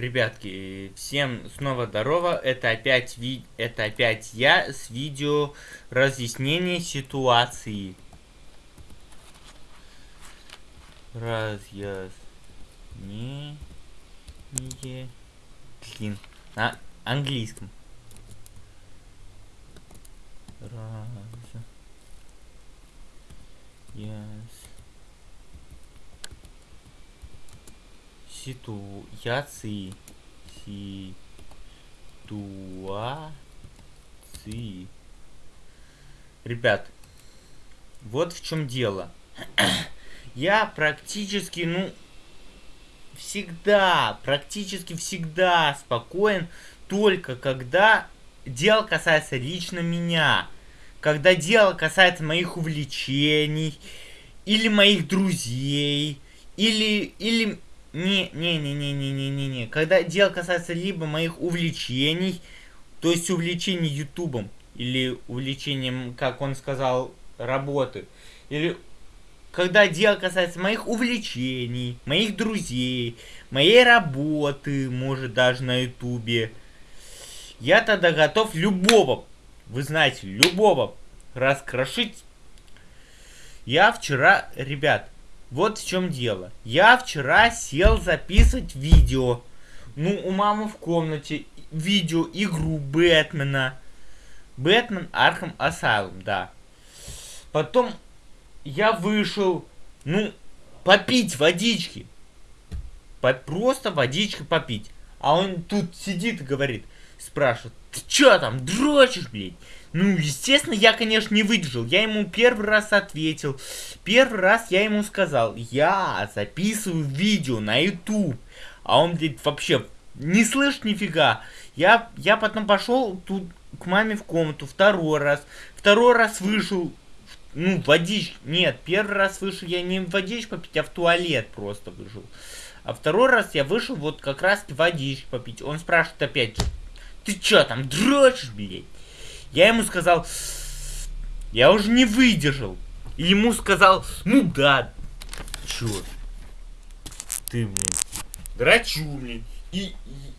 Ребятки, всем снова здорово. Это опять ви... это опять я с видео разъяснения ситуации. Разъяснение. Блин, на английском. Раз. Yes. Ситуации ситуации. Ребят вот в чем дело. Я практически ну всегда практически всегда спокоен только когда дело касается лично меня когда дело касается моих увлечений или моих друзей или или не, не, не, не, не, не, не, не. Когда дело касается либо моих увлечений, то есть увлечений ютубом, или увлечением, как он сказал, работы, или когда дело касается моих увлечений, моих друзей, моей работы, может даже на ютубе, я тогда готов любого, вы знаете, любого раскрошить. Я вчера, ребят, вот в чем дело. Я вчера сел записывать видео. Ну, у мамы в комнате видео игру Бэтмена. Batman Arkham Asylum, да. Потом я вышел, ну, попить водички. По просто водички попить. А он тут сидит и говорит, спрашивает, ты чё там, дрочишь, блядь? Ну, естественно, я, конечно, не выдержал. Я ему первый раз ответил. Первый раз я ему сказал, я записываю видео на YouTube. А он, блядь, вообще не слышит нифига. Я, я потом пошел тут к маме в комнату второй раз. Второй раз вышел, ну, водички. Нет, первый раз вышел я не водичку попить, а в туалет просто вышел. А второй раз я вышел вот как раз водички попить. Он спрашивает опять, ты чё там дрочишь, блядь? Я ему сказал, я уже не выдержал. И ему сказал, ну да, чё, ты, блин, драчу, блин. И,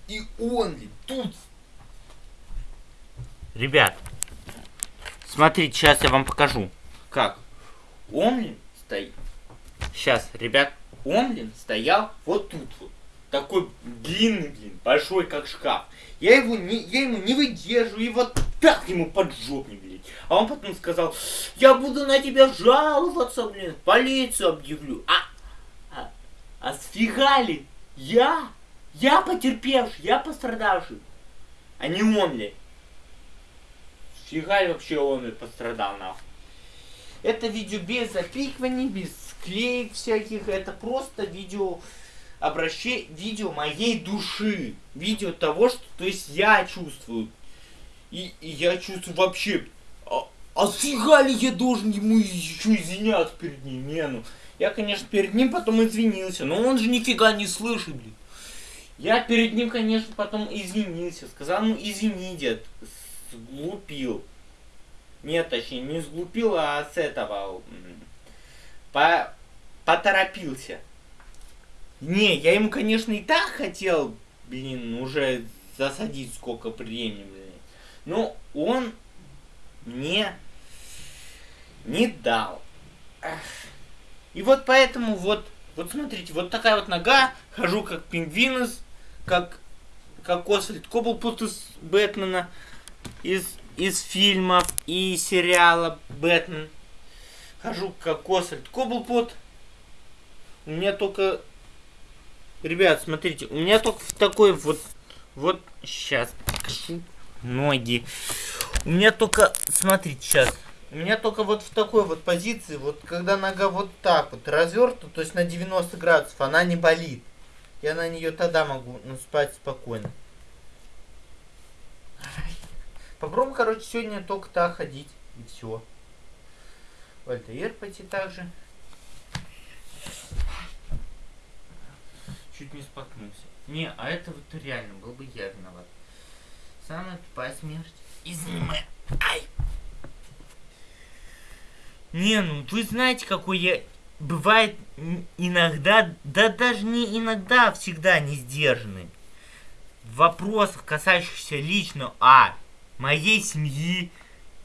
и, и он, блин, тут. Ребят, смотрите, сейчас я вам покажу. Как? Он, блин, стоит. Сейчас, ребят, он, блин, стоял вот тут вот. Такой длинный, блин, большой, как шкаф. Я его не, я ему не выдерживаю, и вот так ему под жопник, блядь. А он потом сказал, я буду на тебя жаловаться, блин, полицию объявлю. А, а, а сфигали? Я? Я потерпевший, я пострадавший. А не он, блядь. Сфигали вообще он и пострадал, нахуй. Это видео без запикиваний, без склеек всяких. Это просто видео обращение, видео моей души. Видео того, что, то есть я чувствую. И, и я чувствую вообще, а, а фига ли я должен ему еще извиняться перед ним? Не, ну, я, конечно, перед ним потом извинился, но он же нифига не слышит, блин. Я перед ним, конечно, потом извинился. Сказал, ну извини, дед, сглупил. Нет, точнее, не сглупил, а с этого... По... Поторопился. Не, я ему, конечно, и так хотел, блин, уже засадить сколько времени, блин. Но он мне не дал. И вот поэтому вот, вот смотрите, вот такая вот нога, хожу как пингвинус, как, как Освальд Коблпут из Бэтмена, из, из фильмов и сериала Бэтмен. Хожу как Освальд Коблпут. У меня только Ребят, смотрите, у меня только в такой вот, вот, сейчас покажу ноги. У меня только, смотрите, сейчас, у меня только вот в такой вот позиции, вот когда нога вот так вот развернута, то есть на 90 градусов, она не болит. Я на нее тогда могу ну, спать спокойно. Попробуем, короче, сегодня только так ходить. И все. В альтаир пойти также. Чуть не споткнулся. Не, а это вот реально был бы я виноват. Самая тупая смерть. Извини, Ай! Не, ну вы знаете, какой я... Бывает иногда, да даже не иногда, а всегда не сдержанный. в вопросах, касающихся лично А. Моей семьи,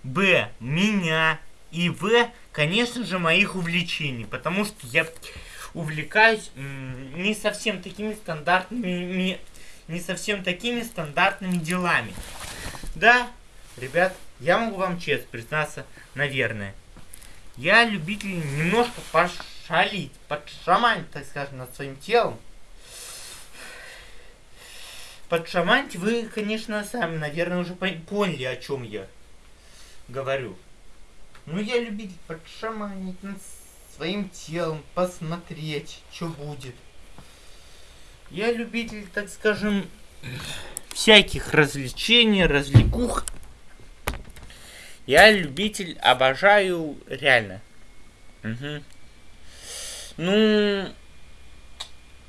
Б. Меня и В. Конечно же, моих увлечений. Потому что я увлекаюсь не совсем такими стандартными не совсем такими стандартными делами. Да, ребят, я могу вам честно признаться, наверное. Я любитель немножко пошалить, подшаманить, так скажем, над своим телом. Подшаманить вы, конечно, сами, наверное, уже поняли, о чем я говорю. Ну, я любитель подшаманить над своим телом, посмотреть, что будет. Я любитель, так скажем, всяких развлечений, развлекух. Я любитель, обожаю, реально. Угу. Ну,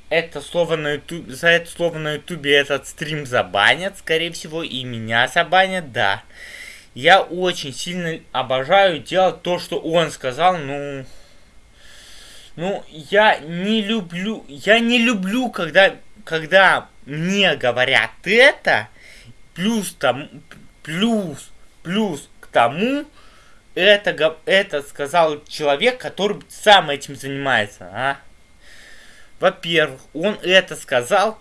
это слово на ютубе, за это слово на ютубе этот стрим забанят, скорее всего, и меня забанят, да. Я очень сильно обожаю делать то, что он сказал, ну... Ну, я не люблю, я не люблю, когда, когда мне говорят это, плюс там, плюс, плюс к тому, это, это сказал человек, который сам этим занимается, а? Во-первых, он это сказал,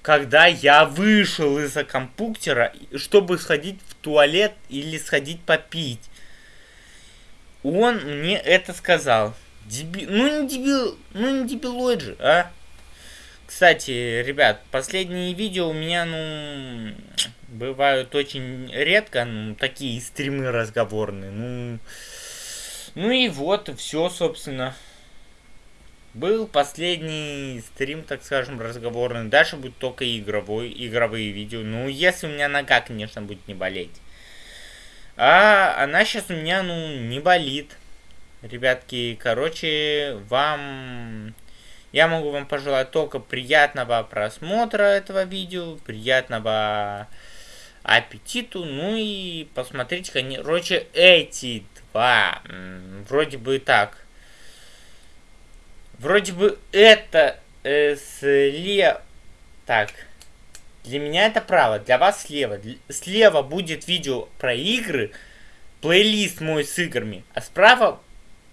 когда я вышел из-за компьютера, чтобы сходить в туалет или сходить попить. Он мне это сказал. Деби... Ну не дебил, ну не дебилоид же, а? Кстати, ребят, последние видео у меня, ну, бывают очень редко, ну, такие стримы разговорные, ну... Ну и вот, все, собственно. Был последний стрим, так скажем, разговорный. Дальше будет только игровой, игровые видео. Ну, если у меня нога, конечно, будет не болеть. А она сейчас у меня, ну, не болит. Ребятки, короче, вам... Я могу вам пожелать только приятного просмотра этого видео, приятного аппетиту, ну и посмотрите, короче, эти два, вроде бы так. Вроде бы это э, слева... Так, для меня это право, для вас слева. Слева будет видео про игры, плейлист мой с играми, а справа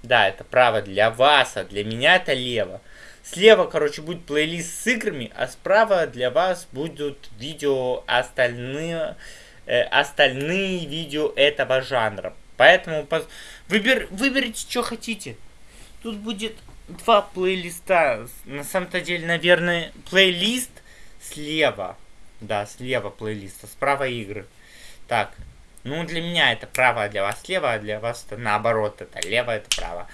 да, это право для вас, а для меня это лево. Слева, короче, будет плейлист с играми, а справа для вас будут видео остальные, э, остальные видео этого жанра. Поэтому поз... Выбер... выберите, что хотите. Тут будет два плейлиста. На самом-то деле, наверное, плейлист слева. Да, слева плейлист, а справа игры. Так, ну, для меня это право, а для вас слева, а для вас это наоборот, это лево, это право.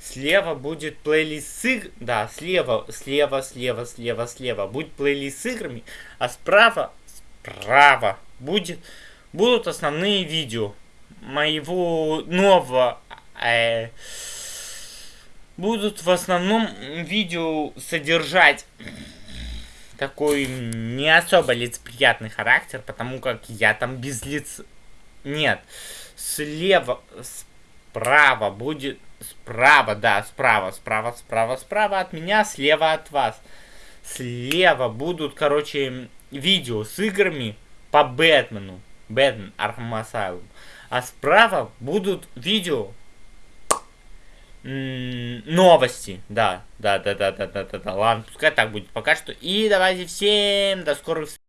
Слева будет плейлист с игр... Да, слева, слева, слева, слева, слева будет плейлист с играми, а справа, справа будет, будут основные видео моего нового... Э, будут в основном видео содержать такой не особо лицеприятный характер, потому как я там без лиц нет. Слева, справа будет... Справа, да, справа, справа, справа, справа от меня, слева от вас. Слева будут, короче, видео с играми по Бэтмену. Batman Arkham Asylum. А справа будут видео новости. Да, да, да, да, да, да, да, да. Ладно, пускай так будет пока что. И давайте всем до скорых встреч.